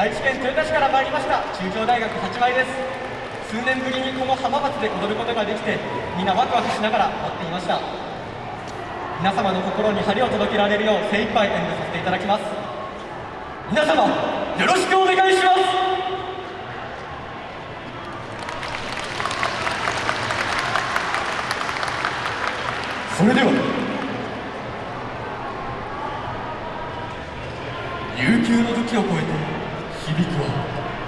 愛知県豊田市から参りました。中京大学八枚です。数年ぶりにこの浜松で踊ることができてみんなワクワクしながら待っていました。皆様の心に針を届けられるよう精一杯演舞させていただきます。皆様よろしくお願いします。それでは悠久の時を超えて響くわ。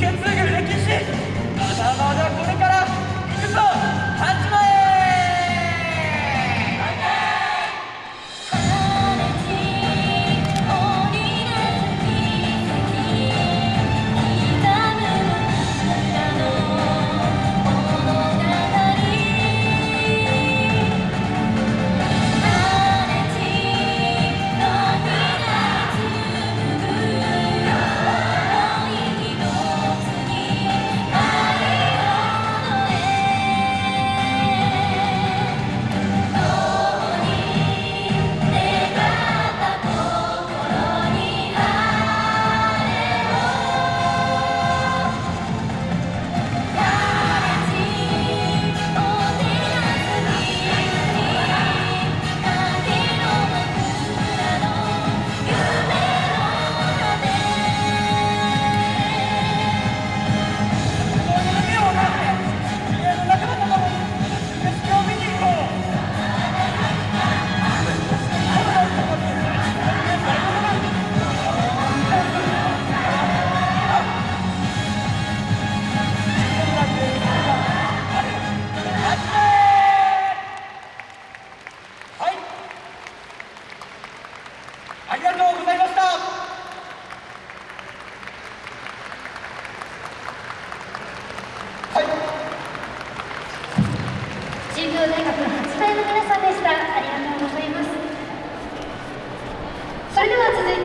はありがとうございます。